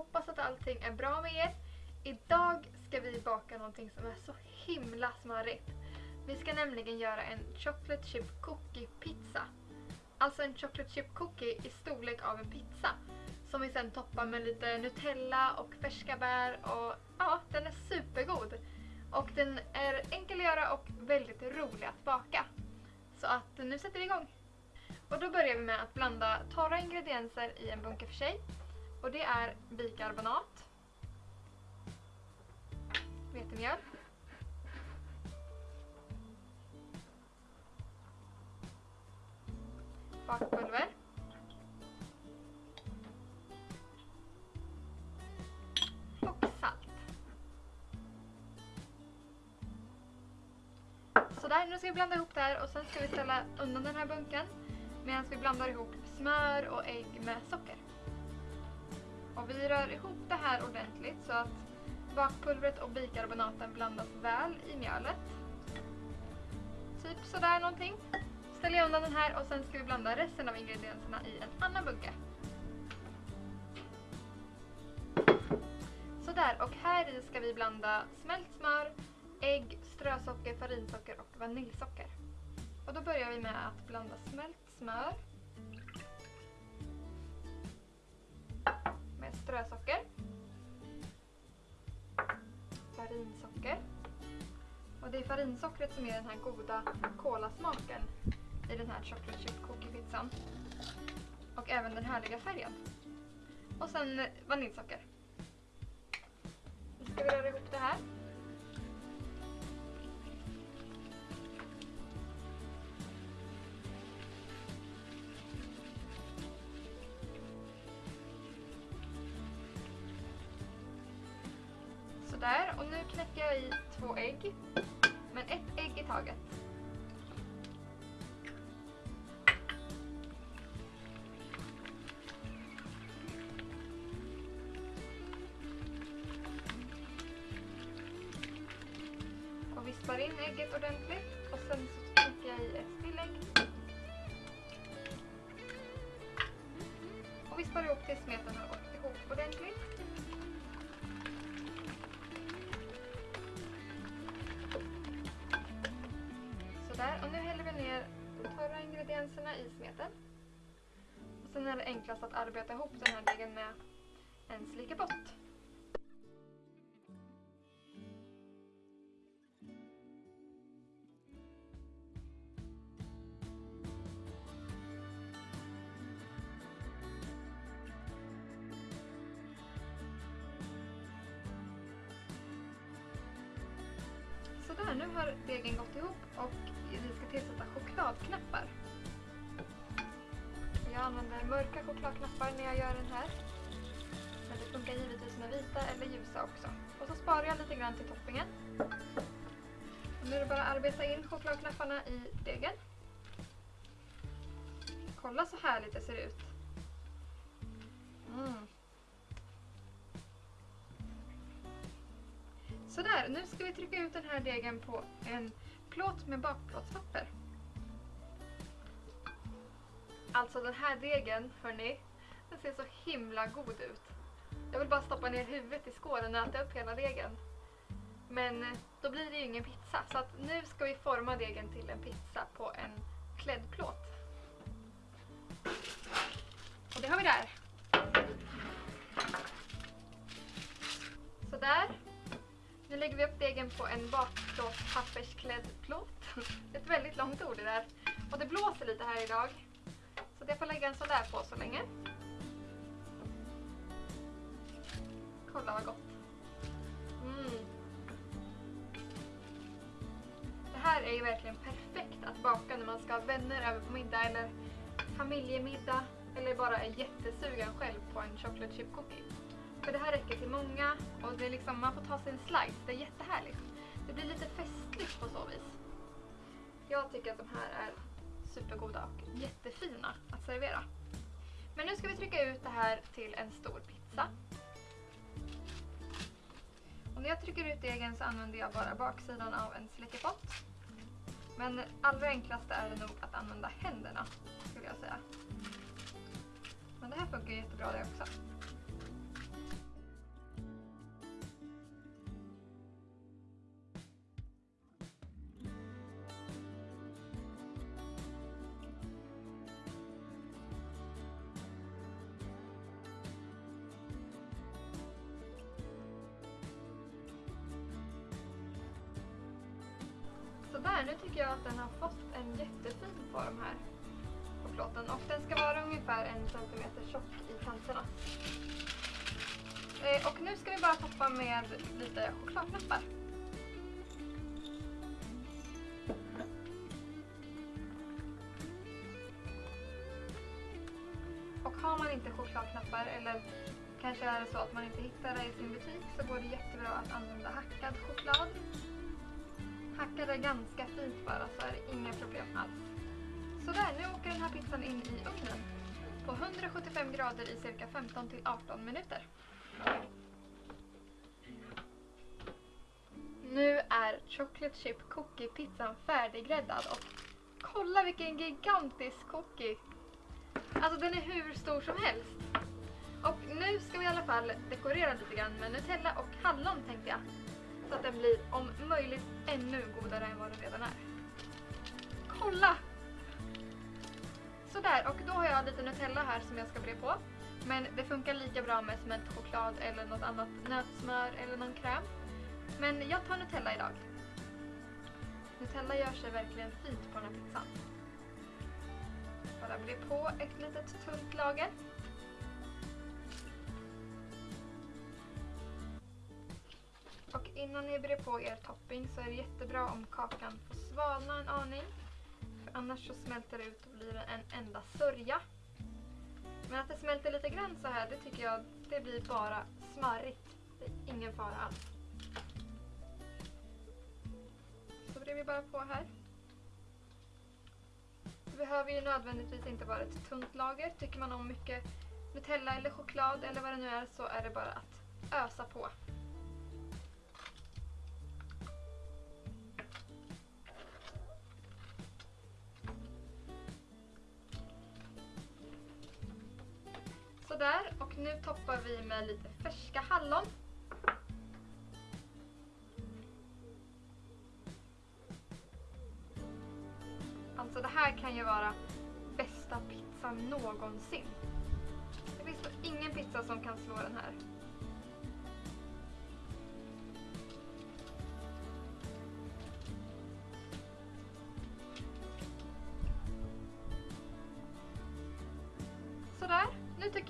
hoppas att allting är bra med er. Idag ska vi baka någonting som är så himla smarrigt. Vi ska nämligen göra en chocolate chip cookie pizza. Alltså en chocolate chip cookie i storlek av en pizza. Som vi sen toppar med lite Nutella och färska bär och ja, den är supergod. Och den är enkel att göra och väldigt rolig att baka. Så att nu sätter vi igång. Och då börjar vi med att blanda torra ingredienser i en bunke för sig. Och det är bikarbonat, vetemjöl, bakpulver, och salt. Sådär, nu ska vi blanda ihop det här och sen ska vi ställa undan den här bunken medan vi blandar ihop smör och ägg med socker. Och vi rör ihop det här ordentligt så att bakpulvret och bikarbonaten blandas väl i mjölet. Typ sådär någonting. Ställer jag undan den här och sen ska vi blanda resten av ingredienserna i en annan bunke. Sådär, och här i ska vi blanda smält smör, ägg, strösocker, farinsocker och vaniljsocker. Och då börjar vi med att blanda smält smör strösocker, farinsocker och det är farinsockret som ger den här goda kolasmaken i den här chocolate chip cookie pizzan. Och även den härliga färgen. Och sen vaniljsocker. Nu ska vi röra ihop det här. Sådär, och nu knäcker jag i två ägg. Men ett ägg i taget. Och vispar in ägget ordentligt. Och sen så knäcker jag i ett tillägg. Och vispar ihop tills smeten har gått ihop ordentligt. Där. och nu häller vi ner de torra ingredienserna i smeten. Och sen är det enklast att arbeta ihop den här degen med en slickepott. Här, nu har degen gått ihop och vi ska tillsätta chokladknappar. Jag använder mörka chokladknappar när jag gör den här. Men det funkar givetvis med vita eller ljusa också. Och så sparar jag lite grann till toppingen. Och nu är det bara att arbeta in chokladknapparna i degen. Kolla så härligt det ser ut. Mm. Sådär, nu ska vi trycka ut den här degen på en plåt med bakplåtspapper. Alltså den här degen, hörni, den ser så himla god ut. Jag vill bara stoppa ner huvudet i skålen och äta upp hela degen. Men eh, då blir det ju ingen pizza, så att nu ska vi forma degen till en pizza på en kläddplåt. Och det har vi där. Sådär. Nu lägger vi upp degen på en bakplåtspappersklädd plåt. Ett väldigt långt ord det där. Och det blåser lite här idag. Så jag får lägga en sån där på så länge. Kolla vad gott. Mm. Det här är ju verkligen perfekt att baka när man ska ha vänner över på middag eller familjemiddag. Eller bara är jättesugen själv på en chocolate chip cookie. För det här räcker till många och det är liksom, man får ta sig en slice. Det är jättehärligt. Det blir lite festligt på så vis. Jag tycker att de här är supergoda och jättefina att servera. Men nu ska vi trycka ut det här till en stor pizza. Och när jag trycker ut degen så använder jag bara baksidan av en släckepott. Men allra enklast är det nog att använda händerna, skulle jag säga. Men det här funkar jättebra det också. Sådär, nu tycker jag att den har fått en jättefin form här på plåten och den ska vara ungefär en centimeter tjock i kanterna. Eh, och nu ska vi bara toppa med lite chokladknappar. Och har man inte chokladknappar eller kanske är det så att man inte hittar det i sin butik så går det jättebra att använda hackad choklad. Hackade det ganska fint bara så är det inga problem alls. Sådär, nu åker den här pizzan in i ugnen på 175 grader i cirka 15 till 18 minuter. Nu är chocolate chip cookie pizzan färdiggräddad och kolla vilken gigantisk cookie! Alltså den är hur stor som helst. Och nu ska vi i alla fall dekorera lite grann med Nutella och hallon tänkte jag. Så att den blir om möjligt ännu godare än vad den redan är. Kolla! Sådär, och då har jag lite Nutella här som jag ska bre på. Men det funkar lika bra med smält choklad eller något annat nötsmör eller någon kräm. Men jag tar Nutella idag. Nutella gör sig verkligen fint på den här pizzan. Bara bre på ett litet tunt lager. Och innan ni brer på er topping så är det jättebra om kakan får svalna en aning. För annars så smälter det ut och blir en enda sörja. Men att det smälter lite grann så här, det tycker jag det blir bara smarrigt. Det är ingen fara alls. Så brer vi bara på här. Det behöver ju nödvändigtvis inte vara ett tunt lager. Tycker man om mycket Nutella eller choklad eller vad det nu är så är det bara att ösa på. Sådär, och nu toppar vi med lite färska hallon. Alltså det här kan ju vara bästa pizzan någonsin. Det finns nog ingen pizza som kan slå den här.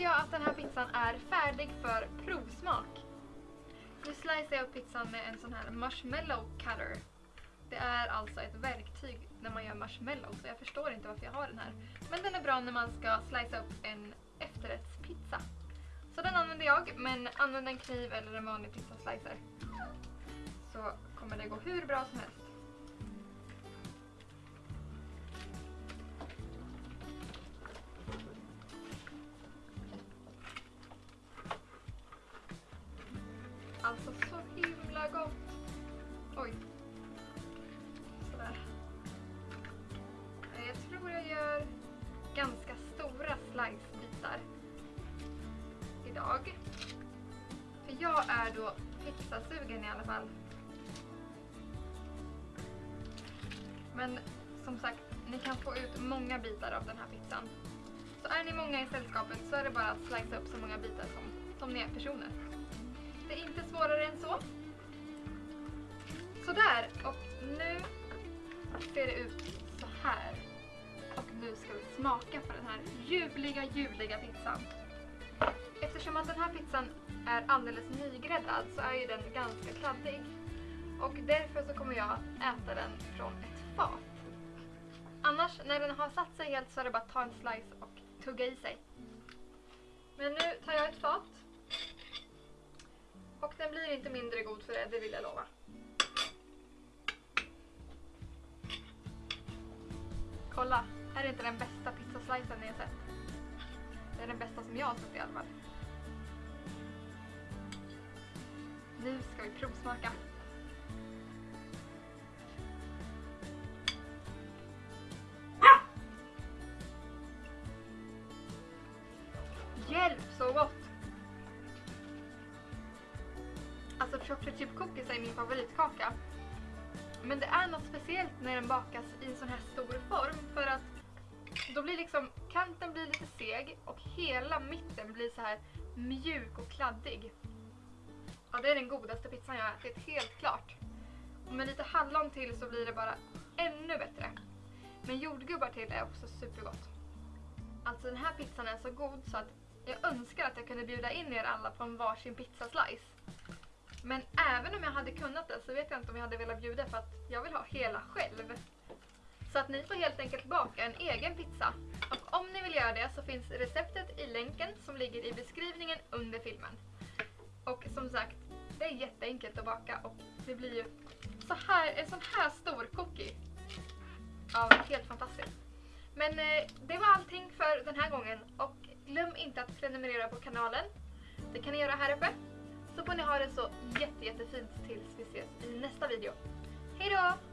Tycker jag att den här pizzan är färdig för provsmak. Nu slicear jag upp pizzan med en sån här marshmallow cutter. Det är alltså ett verktyg när man gör marshmallow så jag förstår inte varför jag har den här. Men den är bra när man ska slicea upp en efterrättspizza. Så den använder jag, men använd en kniv eller en vanlig pizzaslicer. Så kommer det gå hur bra som helst. Jag. För jag är då pizzasugen i alla fall. Men som sagt, ni kan få ut många bitar av den här pizzan. Så är ni många i sällskapet så är det bara att slicea upp så många bitar som, som ni är personer. Det är inte svårare än så. Sådär, och nu ser det ut så här. Och nu ska vi smaka på den här ljuvliga, ljuvliga pizzan. Eftersom att den här pizzan är alldeles nygräddad så är ju den ganska kladdig. Och därför så kommer jag äta den från ett fat. Annars, när den har satt sig helt så är det bara att ta en slice och tugga i sig. Men nu tar jag ett fat. Och den blir inte mindre god för det, det vill jag lova. Kolla, är det inte den bästa pizzaslicen ni har sett? Det är den bästa som jag har sett i alla fall. Provsmaka. Hjälp så gott! Alltså chocolate chip cookies är min favoritkaka. Men det är något speciellt när den bakas i en sån här stor form för att då blir liksom kanten blir lite seg och hela mitten blir så här mjuk och kladdig. Ja, det är den godaste pizzan jag har ätit, helt klart. Och med lite hallon till så blir det bara ännu bättre. Men jordgubbar till är också supergott. Alltså den här pizzan är så god så att jag önskar att jag kunde bjuda in er alla på en varsin pizzaslice. Men även om jag hade kunnat det så vet jag inte om jag hade velat bjuda för att jag vill ha hela själv. Så att ni får helt enkelt baka en egen pizza. Och om ni vill göra det så finns receptet i länken som ligger i beskrivningen under filmen. Och som sagt, det är jätteenkelt att baka och det blir ju så här, en sån här stor cookie. Ja, helt fantastiskt. Men eh, det var allting för den här gången och glöm inte att prenumerera på kanalen. Det kan ni göra här uppe. Så får ni ha det så jätte, jättefint tills vi ses i nästa video. Hejdå!